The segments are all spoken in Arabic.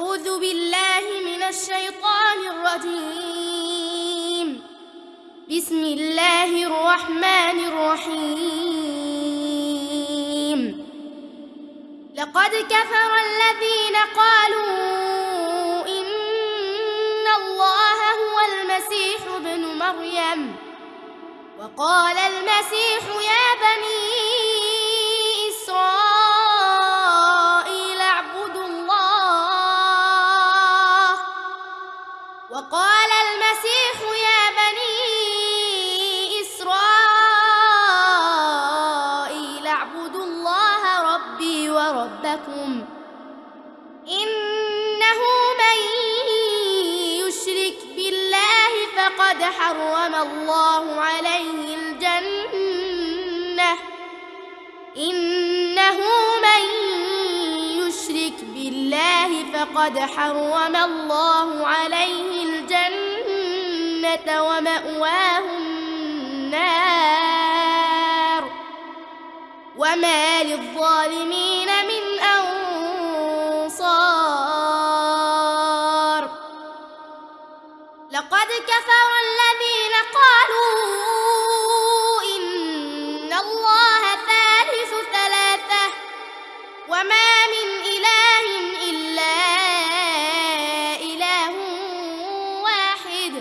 أعوذ بالله من الشيطان الرجيم. بسم الله الرحمن الرحيم. لقد كفر الذين قالوا إن الله هو المسيح ابن مريم. وقال المسيح ربي وربكم إنه من يشرك بالله فقد حرم الله عليه الجنة. إنه من يشرك بالله فقد حرم الله عليه الجنة ومأواه النار. وما للظالمين لقد كفر الذين قالوا إن الله ثالث ثلاثة وما من إله إلا إله واحد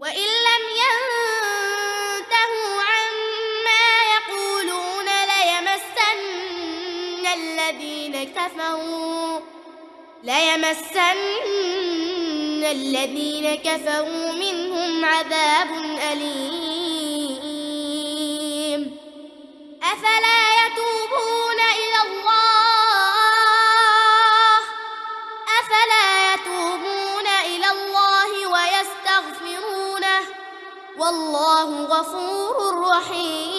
وإن لم ينتهوا عما يقولون ليمسن الذين كفروا ليمسن الذين كفروا منهم عذاب أليم أفلا يتوبون إلى الله أفلا يتوبون إلى الله ويستغفرونه والله غفور رحيم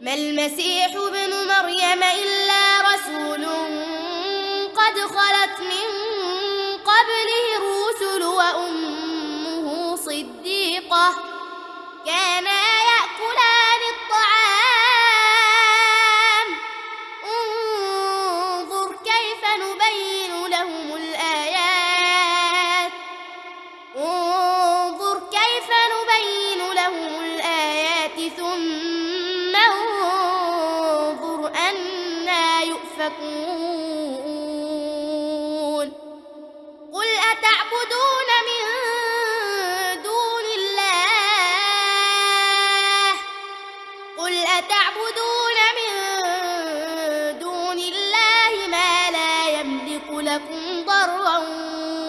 ما المسيح ابن مريم إلا رسول قد خلت من قبله الرسل وأمه صديقة كانا يأكلان الطعام. انظر كيف نبين لهم الآيات. انظر كيف نبين لهم الآيات. ثم انظر أنا يؤفكون. قل أتعبدون من دون الله ما لا يملك لكم ضرا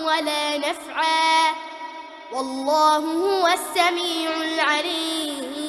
ولا نفعا. والله هو السميع العليم.